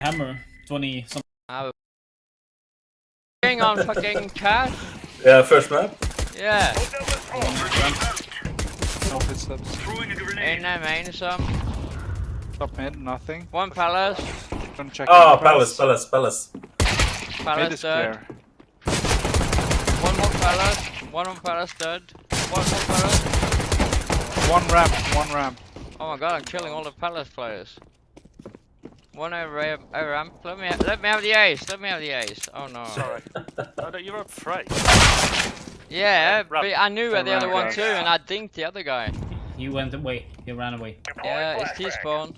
Hammer 20 something. Uh, Going on fucking cash? Yeah, first map. Yeah. No footsteps. Ain't no main some. Top mid, nothing. One palace. Gonna check. Oh, palace, palace. palace, palace. Mid Palace is dead. One more palace. One more palace dead. One more palace. One ramp, one ramp. Oh my god, I'm killing all the palace players. One over a over ramp. Let me let me have the ace. Let me have the ace. Oh no. Sorry. oh, no, you're afraid. Yeah, Ramp. but I knew where the other one ramp. too, and I dinked the other guy. He went away. He ran away. Yeah, it's T-spawn.